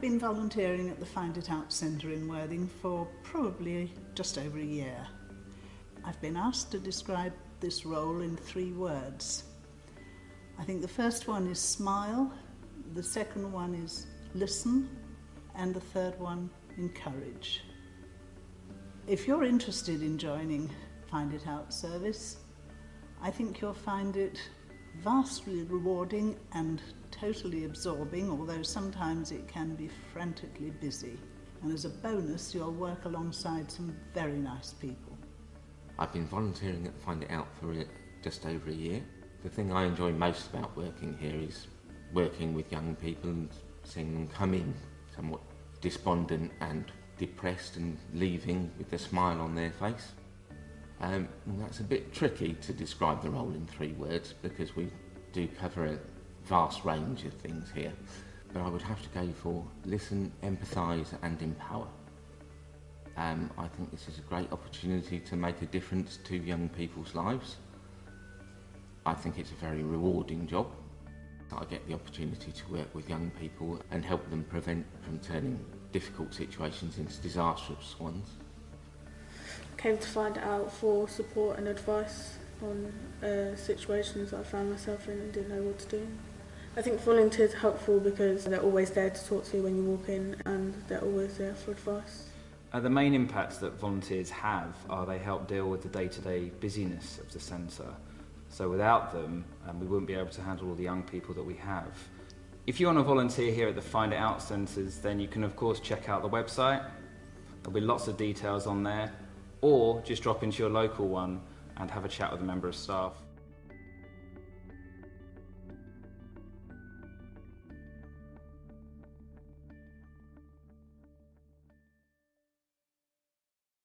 been volunteering at the Find It Out Centre in Worthing for probably just over a year. I've been asked to describe this role in three words. I think the first one is smile, the second one is listen, and the third one, encourage. If you're interested in joining Find It Out service, I think you'll find it vastly rewarding and totally absorbing, although sometimes it can be frantically busy. And as a bonus, you'll work alongside some very nice people. I've been volunteering at Find It Out for just over a year. The thing I enjoy most about working here is working with young people and seeing them come in somewhat despondent and depressed and leaving with a smile on their face. Um, that's a bit tricky to describe the role in three words because we do cover a vast range of things here, but I would have to go for listen, empathise and empower. Um, I think this is a great opportunity to make a difference to young people's lives. I think it's a very rewarding job. I get the opportunity to work with young people and help them prevent from turning difficult situations into disastrous ones. Came to find out for support and advice on uh, situations I found myself in and didn't know what to do. I think volunteers are helpful because they're always there to talk to you when you walk in and they're always there for advice. Uh, the main impacts that volunteers have are they help deal with the day-to-day -day busyness of the centre. So without them, um, we wouldn't be able to handle all the young people that we have. If you want to volunteer here at the Find It Out centres, then you can of course check out the website. There'll be lots of details on there. Or just drop into your local one and have a chat with a member of staff.